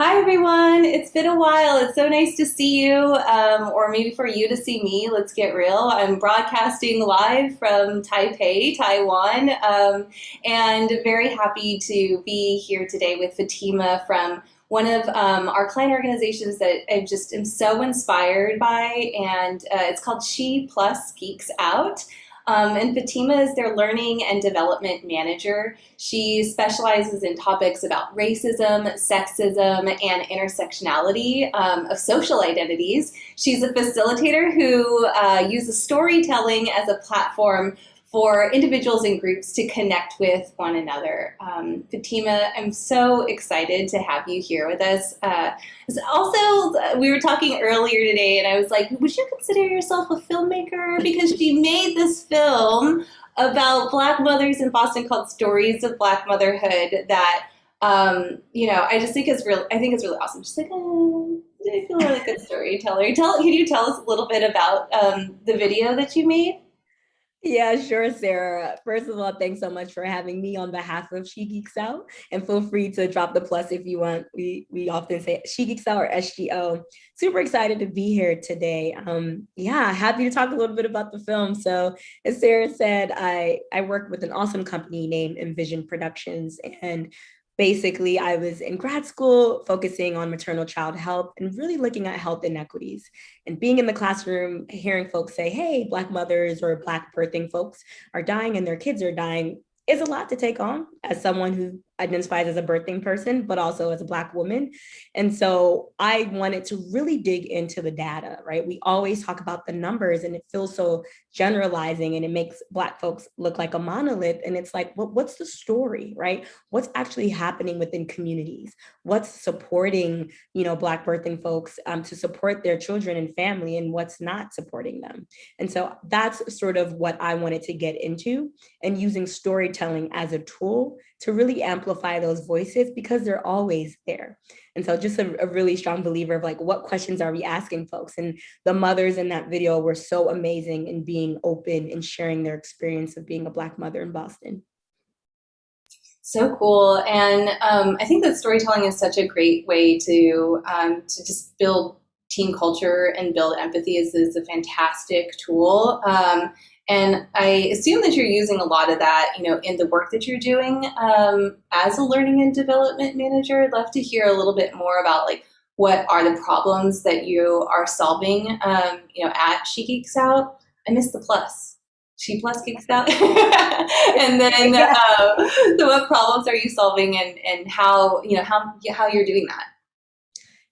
Hi, everyone. It's been a while. It's so nice to see you, um, or maybe for you to see me. Let's get real. I'm broadcasting live from Taipei, Taiwan, um, and very happy to be here today with Fatima from one of um, our client organizations that I just am so inspired by, and uh, it's called She Plus Geeks Out. Um, and Fatima is their learning and development manager. She specializes in topics about racism, sexism, and intersectionality um, of social identities. She's a facilitator who uh, uses storytelling as a platform for individuals and groups to connect with one another. Um, Fatima, I'm so excited to have you here with us. Uh, also, we were talking earlier today, and I was like, would you consider yourself a filmmaker? Because she made this film about Black mothers in Boston called Stories of Black Motherhood that um, you know, I just think it's real. I think it's really awesome. Just like, oh, I feel like a good storyteller. Tell, can you tell us a little bit about um, the video that you made? Yeah, sure, Sarah. First of all, thanks so much for having me on behalf of She Geeks Out. And feel free to drop the plus if you want. We we often say She Geeks Out or SGO. Super excited to be here today. Um, yeah, happy to talk a little bit about the film. So as Sarah said, I, I work with an awesome company named Envision Productions. And basically I was in grad school focusing on maternal child health and really looking at health inequities. And being in the classroom, hearing folks say, hey, Black mothers or Black birthing folks are dying and their kids are dying is a lot to take on as someone who identifies as a birthing person, but also as a Black woman. And so I wanted to really dig into the data, right? We always talk about the numbers and it feels so generalizing and it makes Black folks look like a monolith. And it's like, well, what's the story, right? What's actually happening within communities? What's supporting, you know, Black birthing folks um, to support their children and family and what's not supporting them? And so that's sort of what I wanted to get into and using storytelling as a tool to really amplify those voices because they're always there. And so just a, a, really strong believer of like, what questions are we asking folks? And the mothers in that video were so amazing in being open and sharing their experience of being a Black mother in Boston. So cool. And um, I think that storytelling is such a great way to, um, to just build team culture and build empathy is, is a fantastic tool. Um, and I assume that you're using a lot of that, you know, in the work that you're doing um, as a learning and development manager. I'd love to hear a little bit more about like what are the problems that you are solving, um, you know, at She Geeks Out. I missed the plus. She plus geeks out, and then uh, so what problems are you solving, and and how you know how how you're doing that?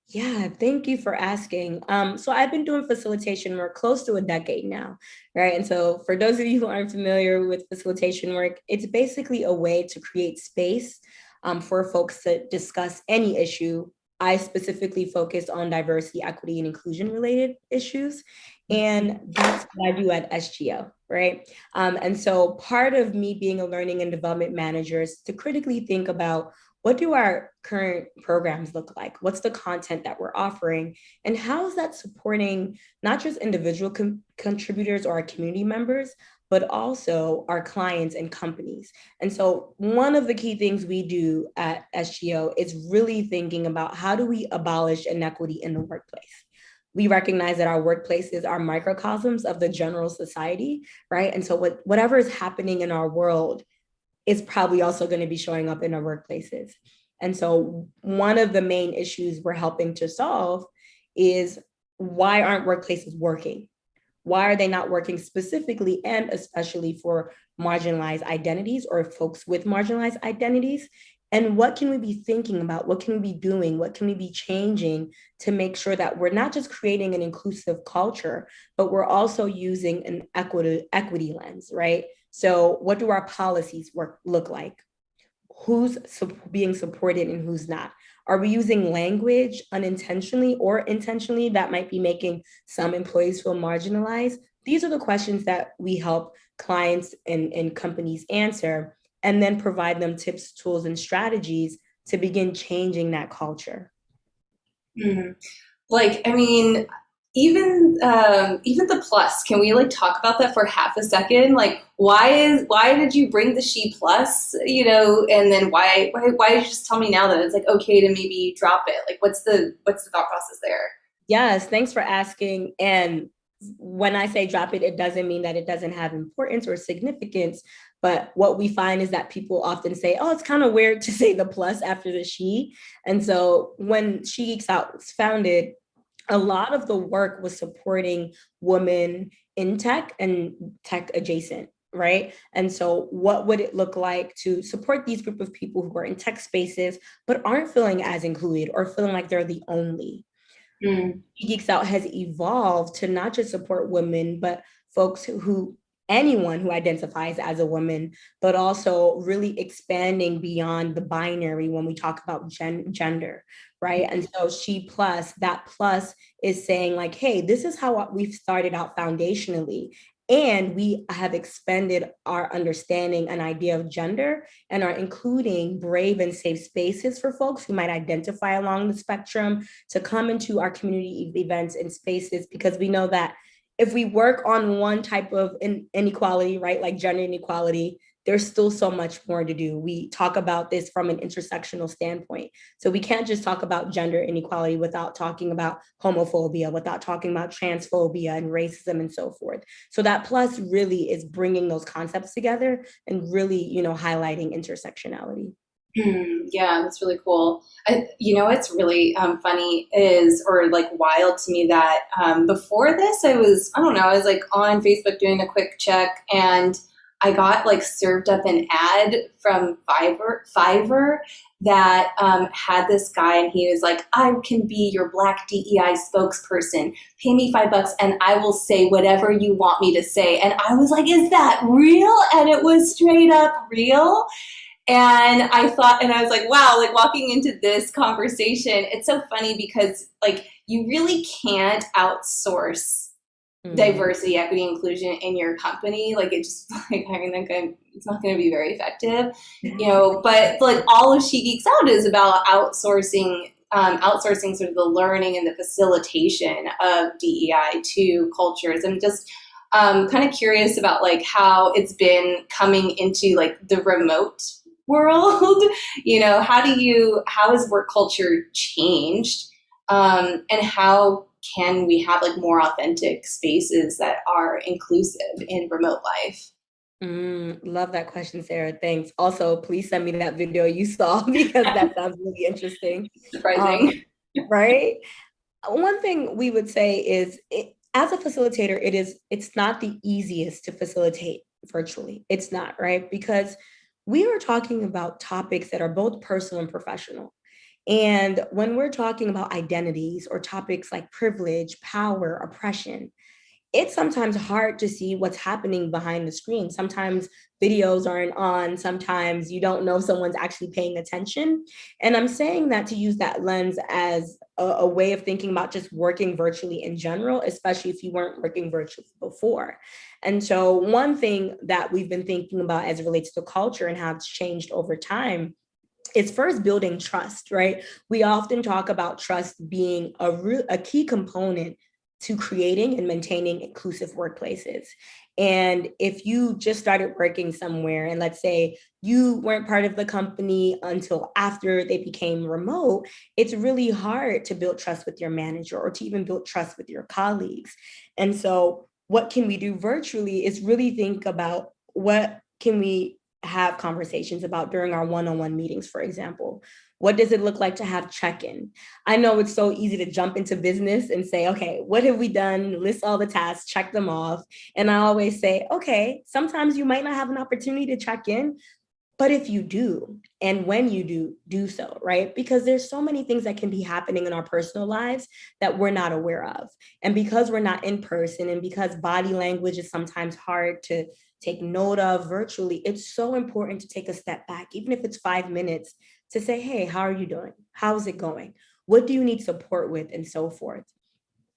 Yeah, thank you for asking. Um, so I've been doing facilitation work close to a decade now, right? And so for those of you who aren't familiar with facilitation work, it's basically a way to create space um, for folks to discuss any issue. I specifically focus on diversity, equity, and inclusion related issues. And that's what I do at SGO, right? Um, and so part of me being a learning and development manager is to critically think about what do our current programs look like? What's the content that we're offering? And how is that supporting not just individual contributors or our community members, but also our clients and companies. And so one of the key things we do at SGO is really thinking about how do we abolish inequity in the workplace? we recognize that our workplaces are microcosms of the general society, right? And so what, whatever is happening in our world is probably also going to be showing up in our workplaces. And so one of the main issues we're helping to solve is why aren't workplaces working? Why are they not working specifically and especially for marginalized identities or folks with marginalized identities? And what can we be thinking about? What can we be doing? What can we be changing to make sure that we're not just creating an inclusive culture, but we're also using an equity, equity lens, right? So what do our policies work look like? Who's being supported and who's not? Are we using language unintentionally or intentionally that might be making some employees feel marginalized? These are the questions that we help clients and, and companies answer and then provide them tips, tools, and strategies to begin changing that culture. Mm. Like, I mean, even um, even the plus can we like talk about that for half a second? Like why is why did you bring the she plus you know and then why why, why did you just tell me now that it's like okay to maybe drop it? Like what's the what's the thought process there? Yes thanks for asking. And when i say drop it it doesn't mean that it doesn't have importance or significance. But what we find is that people often say, oh, it's kind of weird to say the plus after the she. And so when She Geeks Out was founded, a lot of the work was supporting women in tech and tech adjacent right? And so what would it look like to support these group of people who are in tech spaces, but aren't feeling as included or feeling like they're the only? Mm. Geeks Out has evolved to not just support women, but folks who, who anyone who identifies as a woman, but also really expanding beyond the binary when we talk about gen gender, right? Mm-hmm. And so she plus, that plus is saying like, hey, this is how we've started out foundationally. And we have expanded our understanding and idea of gender and are including brave and safe spaces for folks who might identify along the spectrum to come into our community events and spaces because we know that if we work on one type of inequality, right, like gender inequality, there's still so much more to do. We talk about this from an intersectional standpoint. So we can't just talk about gender inequality without talking about homophobia, without talking about transphobia and racism and so forth. So that plus really is bringing those concepts together and really, you know, highlighting intersectionality. Mm, yeah, that's really cool. I, you know, what's really um, funny is, or like wild to me that um, before this, I was, I don't know, I was like on Facebook doing a quick check and I got like served up an ad from Fiverr, Fiverr that um, had this guy and he was like, I can be your black DEI spokesperson. Pay me five bucks and I will say whatever you want me to say. And I was like, is that real? And it was straight up real. And I thought, and I was like, wow, like walking into this conversation, it's so funny because like you really can't outsource mm-hmm. diversity, equity, inclusion in your company. Like it just like I mean, like it's not going to be very effective, you know. But like all of She Geeks Out is about outsourcing, um, outsourcing sort of the learning and the facilitation of DEI to cultures. I'm just um, kind of curious about like how it's been coming into like the remote world you know how do you how has work culture changed um, and how can we have like more authentic spaces that are inclusive in remote life Mm, love that question, Sarah. Thanks. Also, please send me that video you saw because that sounds really interesting. Surprising. Um, right? One thing we would say is it, as a facilitator, it is it's not the easiest to facilitate virtually. It's not, right? Because we are talking about topics that are both personal and professional. And when we're talking about identities or topics like privilege, power, oppression, it's sometimes hard to see what's happening behind the screen. Sometimes videos aren't on, sometimes you don't know if someone's actually paying attention. And I'm saying that to use that lens as a, a, way of thinking about just working virtually in general, especially if you weren't working virtually before. And so one thing that we've been thinking about as it relates to culture and how it's changed over time is first building trust, right? We often talk about trust being a, a key component to creating and maintaining inclusive workplaces. And if you just started working somewhere and let's say you weren't part of the company until after they became remote, it's really hard to build trust with your manager or to even build trust with your colleagues. And so what can we do virtually is really think about what can we have conversations about during our one-on-one -on -one meetings, for example. What does it look like to have check-in? I know it's so easy to jump into business and say, okay, what have we done? List all the tasks, check them off. And I always say, okay, sometimes you might not have an opportunity to check in, but if you do, and when you do, do so, right? Because there's so many things that can be happening in our personal lives that we're not aware of. And because we're not in person and because body language is sometimes hard to take note of virtually, it's so important to take a step back, even if it's five minutes to say, hey, how are you doing? How's it going? What do you need support with and so forth?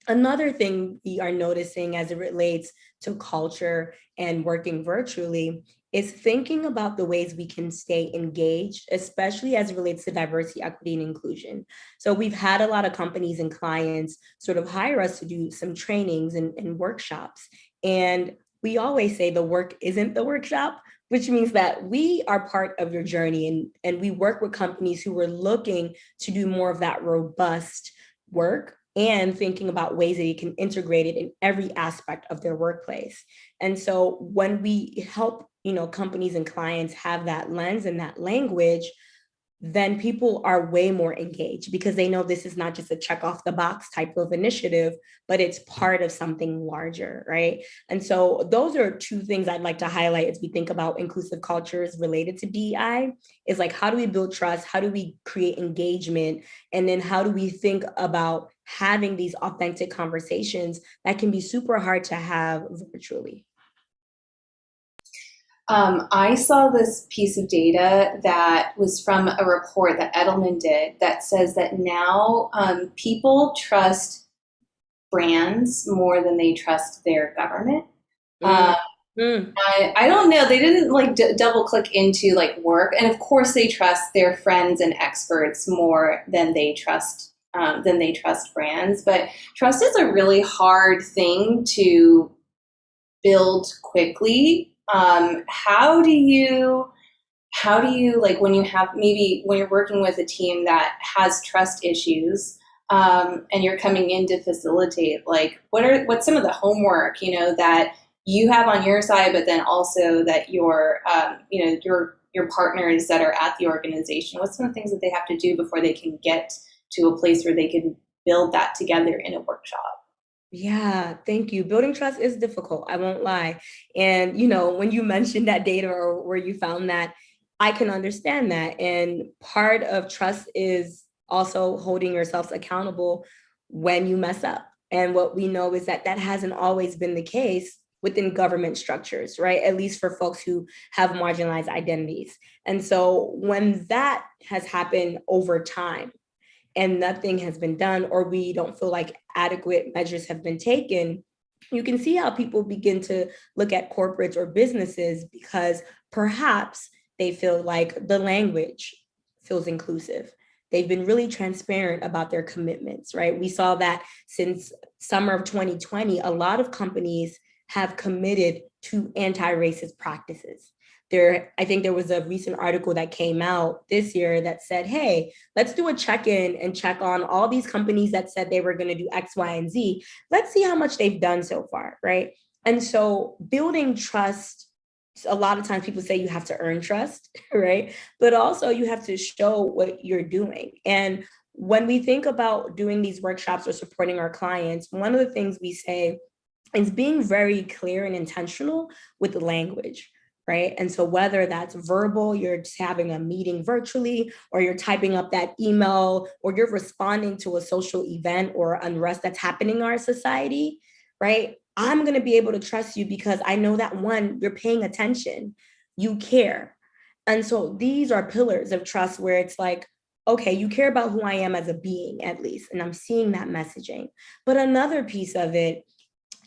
Another thing we are noticing as it relates to culture and working virtually is thinking about the ways we can stay engaged, especially as it relates to diversity, equity, and inclusion. So we've had a lot of companies and clients sort of hire us to do some trainings and, and workshops. And we always say the work isn't the workshop, which means that we are part of your journey and, and we work with companies who are looking to do more of that robust work and thinking about ways that you can integrate it in every aspect of their workplace. And so when we help you know, companies and clients have that lens and that language, then people are way more engaged because they know this is not just a check off the box type of initiative, but it's part of something larger, right? And so those are two things I'd like to highlight as we think about inclusive cultures related to DEI is like, how do we build trust? How do we create engagement? And then how do we think about having these authentic conversations that can be super hard to have virtually? Um, I saw this piece of data that was from a report that Edelman did that says that now um, people trust brands more than they trust their government. Mm. Uh, mm. I, I, don't know. They didn't like double click into like work, and of course they trust their friends and experts more than they trust um, than they trust brands. But trust is a really hard thing to build quickly um, how do you how do you like when you have maybe when you're working with a team that has trust issues um, and you're coming in to facilitate like what are what's some of the homework you know that you have on your side but then also that your um, you know your your partners that are at the organization? What's some of the things that they have to do before they can get to a place where they can build that together in a workshop yeah, thank you. Building trust is difficult, I won't lie. And, you know, when you mentioned that data or where you found that, I can understand that. And part of trust is also holding yourselves accountable when you mess up. And what we know is that that hasn't always been the case within government structures, right? At least for folks who have marginalized identities. And so when that has happened over time, and nothing has been done or we don't feel like adequate measures have been taken, you can see how people begin to look at corporates or businesses because perhaps they feel like the language feels inclusive. They've been really transparent about their commitments, right? We saw that since summer of 2020, a lot of companies have committed to anti-racist practices there, I think there was a recent article that came out this year that said, hey, let's do a check-in and check on all these companies that said they were gonna do X, Y, and Z. Let's see how much they've done so far, right? And so building trust, a lot of times people say you have to earn trust, right? But also you have to show what you're doing. And when we think about doing these workshops or supporting our clients, one of the things we say is being very clear and intentional with the language right? And so whether that's verbal, you're just having a meeting virtually, or you're typing up that email, or you're responding to a social event or unrest that's happening in our society, right? I'm gonna be able to trust you because I know that one, you're paying attention, you care. And so these are pillars of trust where it's like, okay, you care about who I am as a being at least, and I'm seeing that messaging. But another piece of it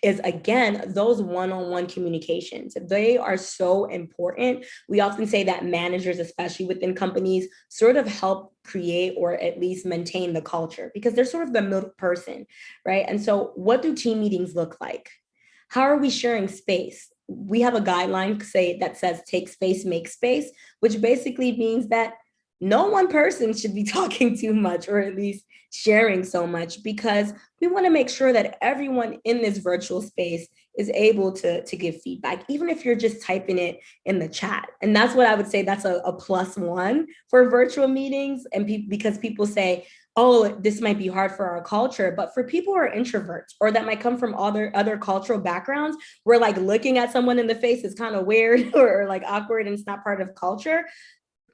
is again, those one-on-one -on -one communications. They are so important. We often say that managers, especially within companies, sort of help create or at least maintain the culture because they're sort of the middle person, right? And so what do team meetings look like? How are we sharing space? We have a guideline say that says take space, make space, which basically means that no one person should be talking too much or at least sharing so much because we want to make sure that everyone in this virtual space is able to, to give feedback, even if you're just typing it in the chat. And that's what I would say that's a, a plus one for virtual meetings. And pe because people say, oh, this might be hard for our culture, but for people who are introverts or that might come from other other cultural backgrounds, where like looking at someone in the face is kind of weird or, or like awkward and it's not part of culture.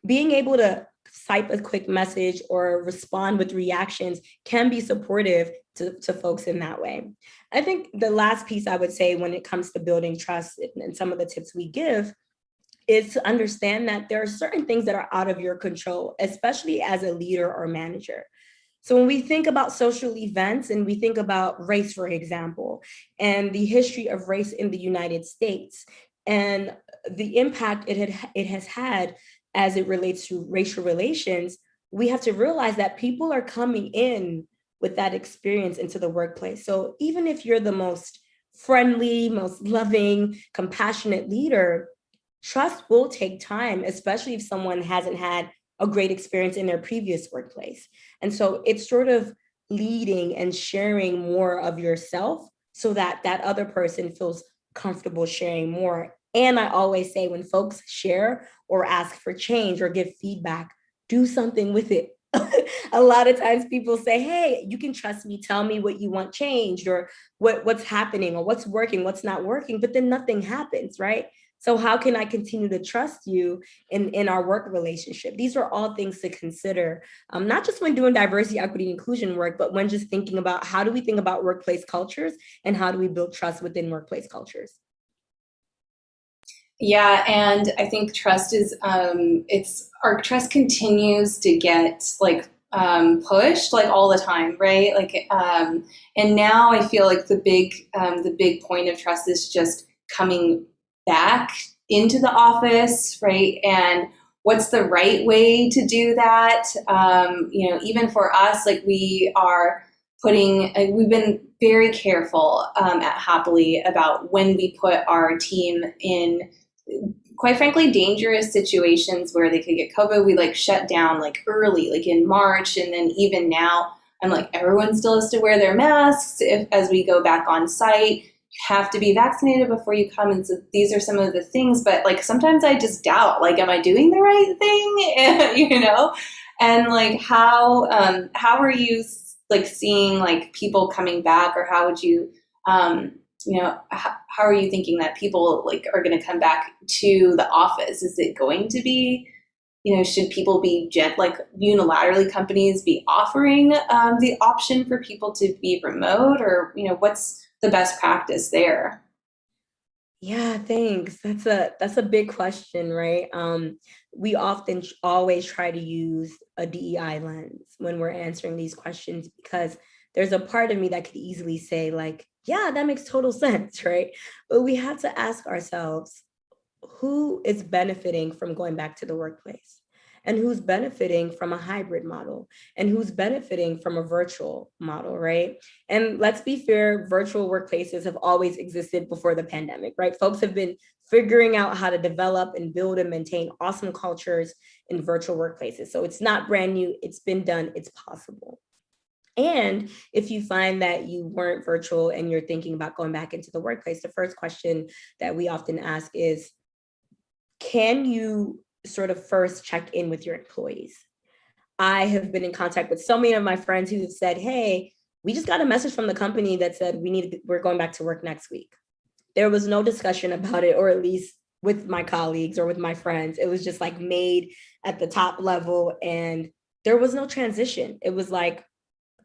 Being able to type a quick message or respond with reactions can be supportive to, to folks in that way. I think the last piece I would say when it comes to building trust and some of the tips we give is to understand that there are certain things that are out of your control, especially as a leader or manager. So when we think about social events and we think about race, for example, and the history of race in the United States, and the impact it had it has had as it relates to racial relations, we have to realize that people are coming in with that experience into the workplace. So even if you're the most friendly, most loving, compassionate leader, trust will take time, especially if someone hasn't had a great experience in their previous workplace. And so it's sort of leading and sharing more of yourself so that that other person feels comfortable sharing more. And I always say when folks share or ask for change or give feedback, do something with it. a lot of times people say, hey, you can trust me, tell me what you want changed or what, what's happening or what's working, what's not working, but then nothing happens, right? So how can I continue to trust you in, in our work relationship? These are all things to consider, um, not just when doing diversity, equity, inclusion work, but when just thinking about how do we think about workplace cultures and how do we build trust within workplace cultures? Yeah, and I think trust is, um, it's, our trust continues to get like um, pushed like all the time, right? Like, um, and now I feel like the big, um, the big point of trust is just coming back into the office, right? And what's the right way to do that? Um, you know, even for us, like we are putting, uh, we've been very careful um, at Happily about when we put our team in quite frankly dangerous situations where they could get COVID. We like shut down like early, like in March, and then even now, I'm like everyone still has to wear their masks if as we go back on site. You have to be vaccinated before you come and so these are some of the things but like sometimes i just doubt like am i doing the right thing? You know? And like how um how are you like seeing like people coming back or how would you um you know how, how are you thinking that people like are going to come back to the office is it going to be you know should people be jet like unilaterally companies be offering um, the option for people to be remote or you know what's the best practice there? Yeah, thanks. That's a that's a big question, right? Um, we often always try to use a DEI lens when we're answering these questions because there's a part of me that could easily say like, yeah, that makes total sense, right? But we have to ask ourselves, who is benefiting from going back to the workplace? and who's benefiting from a hybrid model and who's benefiting from a virtual model, right? And let's be fair, virtual workplaces have always existed before the pandemic, right? Folks have been figuring out how to develop and build and maintain awesome cultures in virtual workplaces. So it's not brand new, it's been done, it's possible. And if you find that you weren't virtual and you're thinking about going back into the workplace, the first question that we often ask is, can you sort of first check in with your employees. I have been in contact with so many of my friends who have said, hey, we just got a message from the company that said we need we're going back to work next week. There was no discussion about it, or at least with my colleagues or with my friends. It was just like made at the top level and there was no transition. It was like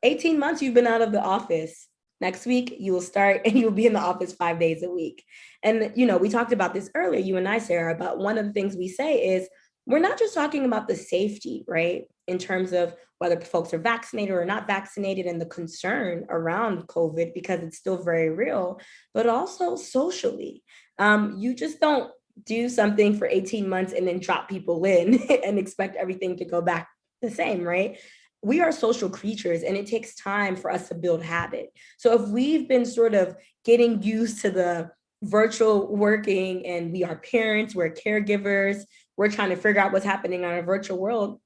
18 months you've been out of the office. Next week, you will start and you'll be in the office five days a week. And, you know, we talked about this earlier, you and I, Sarah, but one of the things we say is we're not just talking about the safety, right? In terms of whether folks are vaccinated or not vaccinated and the concern around COVID because it's still very real, but also socially. Um, you just don't do something for 18 months and then drop people in and expect everything to go back the same, right? We are social creatures and it takes time for us to build habit. So if we've been sort of getting used to the virtual working and we are parents, we're caregivers, we're trying to figure out what's happening on a virtual world,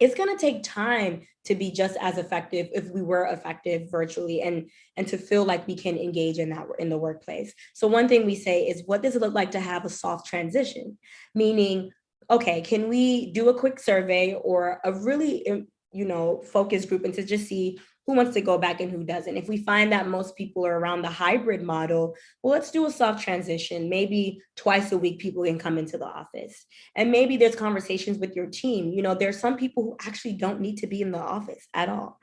it's gonna take time to be just as effective if we were effective virtually and, and to feel like we can engage in that in the workplace. So one thing we say is what does it look like to have a soft transition? Meaning, okay, can we do a quick survey or a really you know, focus group and to just see who wants to go back and who doesn't. If we find that most people are around the hybrid model, well, let's do a soft transition. Maybe twice a week people can come into the office. And maybe there's conversations with your team. You know, there's some people who actually don't need to be in the office at all.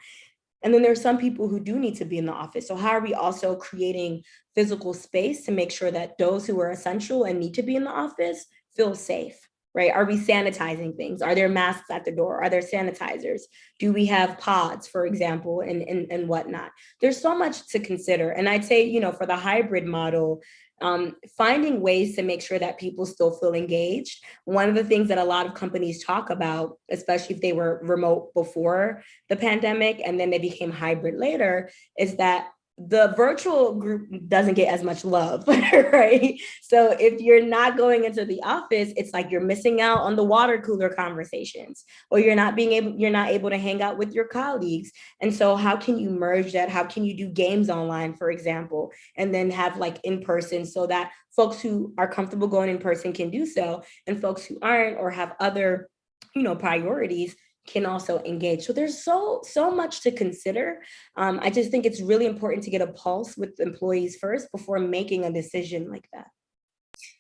And then there's some people who do need to be in the office. So how are we also creating physical space to make sure that those who are essential and need to be in the office feel safe? Right? Are we sanitizing things? Are there masks at the door? Are there sanitizers? Do we have pods, for example, and, and, and whatnot? There's so much to consider. And I'd say, you know, for the hybrid model, um, finding ways to make sure that people still feel engaged. One of the things that a lot of companies talk about, especially if they were remote before the pandemic and then they became hybrid later, is that the virtual group doesn't get as much love, right? So if you're not going into the office, it's like you're missing out on the water cooler conversations, or you're not being able, you're not able to hang out with your colleagues. And so how can you merge that? How can you do games online, for example, and then have like in person so that folks who are comfortable going in person can do so, and folks who aren't or have other, you know, priorities can also engage. So there's so, so much to consider. Um, I just think it's really important to get a pulse with employees first before making a decision like that.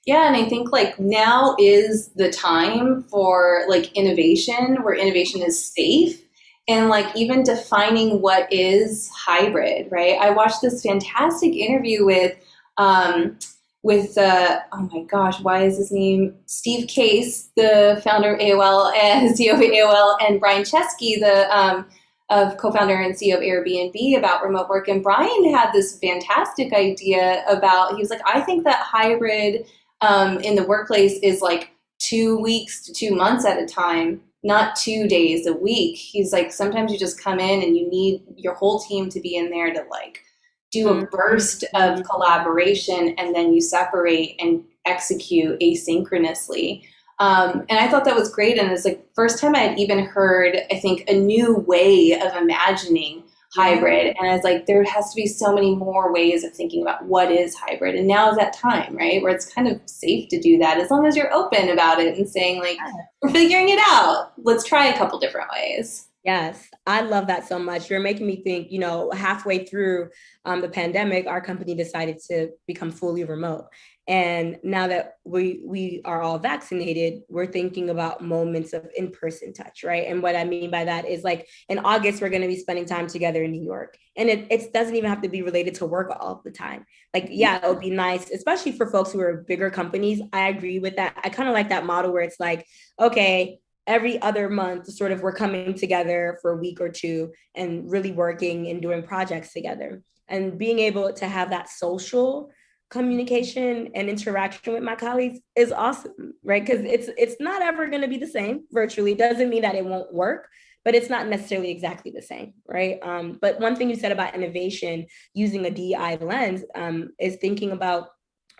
Yeah, and I think like now is the time for like innovation where innovation is safe and like even defining what is hybrid, right? I watched this fantastic interview with um, with uh, oh my gosh, why is his name Steve Case, the founder of AOL and CEO of AOL, and Brian Chesky, the um, of co-founder and CEO of Airbnb about remote work. And Brian had this fantastic idea about he was like, I think that hybrid um, in the workplace is like two weeks to two months at a time, not two days a week. He's like, sometimes you just come in and you need your whole team to be in there to like do a mm-hmm. burst of collaboration and then you separate and execute asynchronously. Um, and I thought that was great. And it's like first time I had even heard, I think, a new way of imagining hybrid. And I was like, there has to be so many more ways of thinking about what is hybrid. And now is that time, right? Where it's kind of safe to do that as long as you're open about it and saying like, we're figuring it out. Let's try a couple different ways. Yes, I love that so much. You're making me think, you know, halfway through um, the pandemic, our company decided to become fully remote. And now that we we are all vaccinated, we're thinking about moments of in-person touch, right? And what I mean by that is like in August, we're going to be spending time together in New York. And it, it doesn't even have to be related to work all the time. Like, yeah, it would be nice, especially for folks who are bigger companies. I agree with that. I kind of like that model where it's like, okay, every other month sort of we're coming together for a week or two and really working and doing projects together. And being able to have that social communication and interaction with my colleagues is awesome right? Because it's it's not ever going to be the same virtually. Doesn't mean that it won't work but it's not necessarily exactly the same right? Um, but one thing you said about innovation using a DI lens um, is thinking about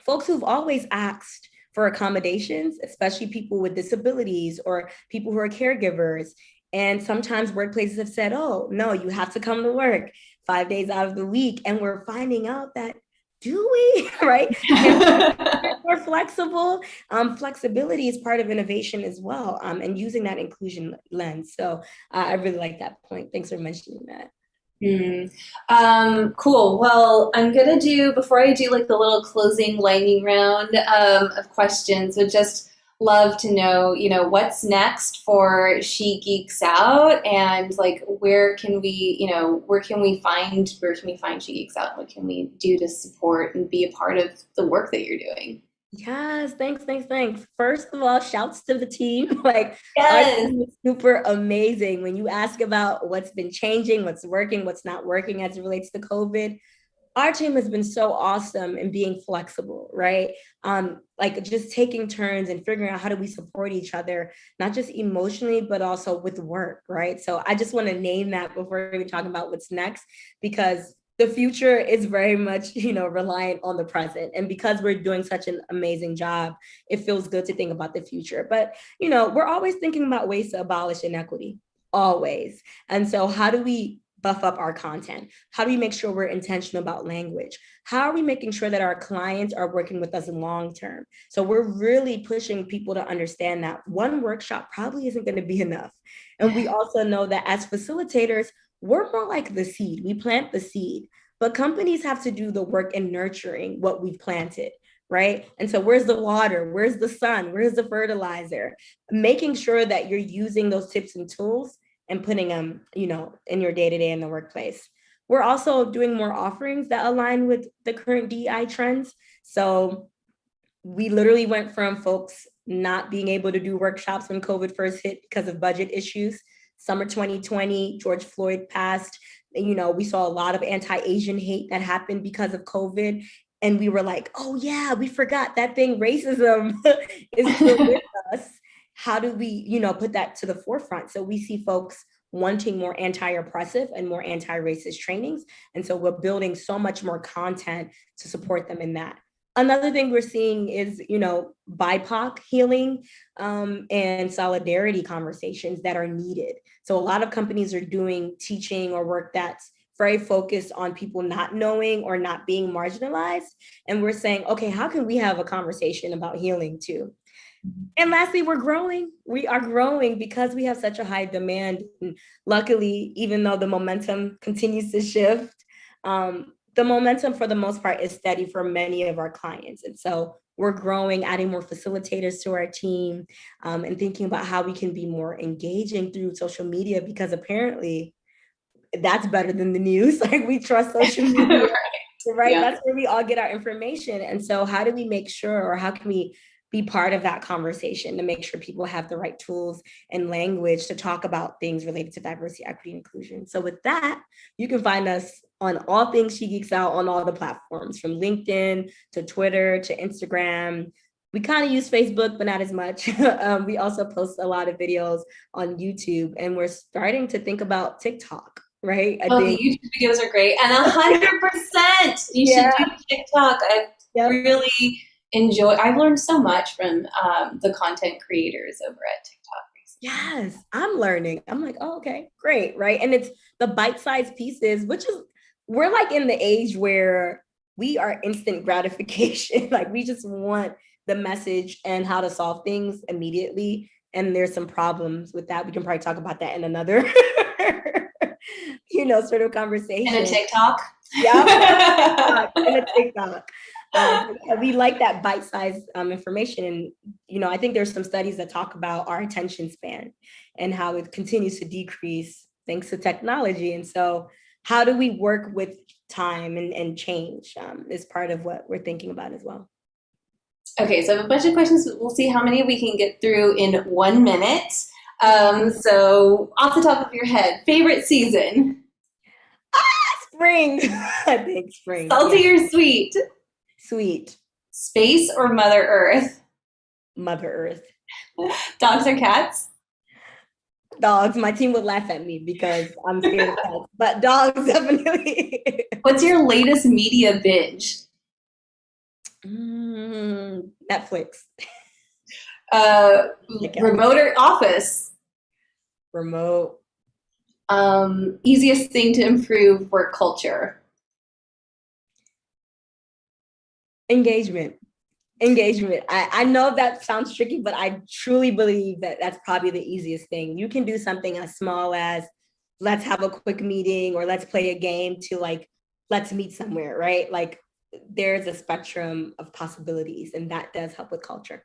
folks who've always asked for accommodations, especially people with disabilities or people who are caregivers. And sometimes workplaces have said, oh, no, you have to come to work five days out of the week. And we're finding out that do we, right? more flexible. Um, flexibility is part of innovation as well, um, and using that inclusion lens. So uh, I really like that point. Thanks for mentioning that. Mm. Um, cool. Well, I'm gonna do before I do like the little closing lightning round um, of questions. Would just love to know, you know, what's next for She Geeks Out, and like where can we, you know, where can we find where can we find She Geeks Out? What can we do to support and be a part of the work that you're doing? Yes, thanks, thanks, thanks. First of all, shouts to the team. like, yes. super amazing. When you ask about what's been changing, what's working, what's not working as it relates to COVID, our team has been so awesome in being flexible, right? Um, like just taking turns and figuring out how do we support each other, not just emotionally, but also with work, right? So I just want to name that before we talk about what's next, because the future is very much, you know, reliant on the present. And because we're doing such an amazing job, it feels good to think about the future. But, you know, we're always thinking about ways to abolish inequity, always. And so how do we buff up our content? How do we make sure we're intentional about language? How are we making sure that our clients are working with us long term? So we're really pushing people to understand that one workshop probably isn't going to be enough. And we also know that as facilitators, we're more like the seed. We plant the seed, but companies have to do the work in nurturing what we've planted right? And so where's the water? Where's the sun? Where's the fertilizer? Making sure that you're using those tips and tools and putting them, you know, in your day-to-day -day in the workplace. We're also doing more offerings that align with the current DI trends. So we literally went from folks not being able to do workshops when COVID first hit because of budget issues. Summer 2020, George Floyd passed. You know, we saw a lot of anti-Asian hate that happened because of COVID. And we were like, oh yeah, we forgot that thing, racism is still with us. How do we, you know, put that to the forefront? So we see folks wanting more anti-oppressive and more anti-racist trainings. And so we're building so much more content to support them in that. Another thing we're seeing is, you know, BIPOC healing um, and solidarity conversations that are needed. So a lot of companies are doing teaching or work that's very focused on people not knowing or not being marginalized. And we're saying, okay, how can we have a conversation about healing too? And lastly, we're growing. We are growing because we have such a high demand. And luckily, even though the momentum continues to shift, um, the momentum for the most part is steady for many of our clients. And so we're growing, adding more facilitators to our team um, and thinking about how we can be more engaging through social media because apparently that's better than the news. Like we trust social media, right? right? Yeah. That's where we all get our information. And so how do we make sure or how can we be part of that conversation to make sure people have the right tools and language to talk about things related to diversity, equity, and inclusion. So with that, you can find us on all things She Geeks Out on all the platforms from LinkedIn to Twitter to Instagram. We kind of use Facebook, but not as much. um, we also post a lot of videos on YouTube and we're starting to think about TikTok right? I oh, think. the YouTube videos are great. And a hundred percent you yeah. should do TikTok. I yep. really enjoy, I've learned so much from um, the content creators over at TikTok. Yes, I'm learning. I'm like, oh, okay, great, right? And it's the bite-sized pieces, which is, we're like in the age where we are instant gratification. like we just want the message and how to solve things immediately. And there's some problems with that. We can probably talk about that in another, you know, sort of conversation. In a TikTok. Yeah, in a TikTok um, we like that bite-sized um, information. And, you know, I think there's some studies that talk about our attention span and how it continues to decrease thanks to technology. And so how do we work with time and, and change um, is part of what we're thinking about as well. Okay, so I have a bunch of questions. We'll see how many we can get through in one minute. Um, so off the top of your head, favorite season? Spring. I think spring. Salty yeah. or sweet? Sweet. Space or Mother Earth? Mother Earth. Dogs or cats? Dogs. My team would laugh at me because I'm scared of cats, but dogs definitely. What's your latest media binge? Mm, Netflix. Uh, remote or office? Remote. Um, easiest thing to improve work culture? engagement. Engagement. I, I know that sounds tricky but i truly believe that that's probably the easiest thing. You can do something as small as let's have a quick meeting or let's play a game to like let's meet somewhere right? Like there's a spectrum of possibilities and that does help with culture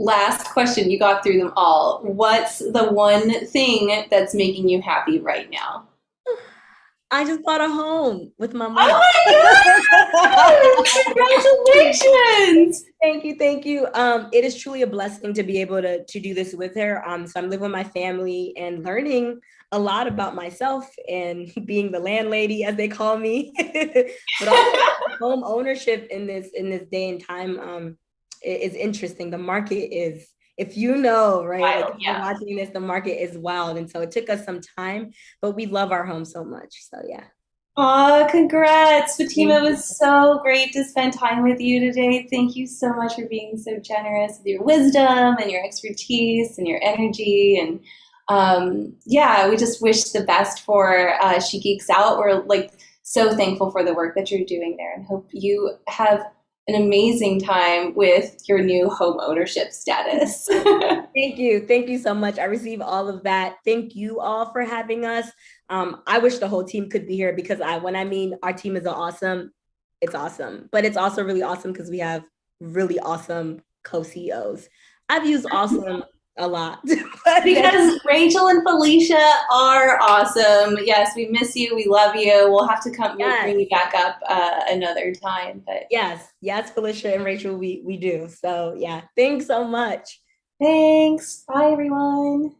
last question you got through them all what's the one thing that's making you happy right now I just bought a home with my mom. Oh my God! Congratulations! thank you, thank you. Um, it is truly a blessing to be able to, to do this with her. Um, so I'm living with my family and learning a lot about myself and being the landlady, as they call me. but also home ownership in this in this day and time um, is interesting. The market is if you know, right, wild, like yeah. watching this, the market is wild. And so it took us some time, but we love our home so much. So yeah. Oh, congrats. Fatima, it was so great to spend time with you today. Thank you so much for being so generous with your wisdom and your expertise and your energy. And um, yeah, we just wish the best for uh, She Geeks Out. We're like so thankful for the work that you're doing there and hope you have an amazing time with your new home ownership status. Thank you. Thank you so much. I receive all of that. Thank you all for having us. Um, I wish the whole team could be here because I, when I mean our team is awesome, it's awesome. But it's also really awesome because we have really awesome co-CEOs. I've used awesome a lot. because Rachel and Felicia are awesome. Yes, we miss you. We love you. We'll have to come yes. bring you back up uh, another time. But yes, yes, Felicia and Rachel, we we do. So yeah, thanks so much. Thanks. Bye, everyone.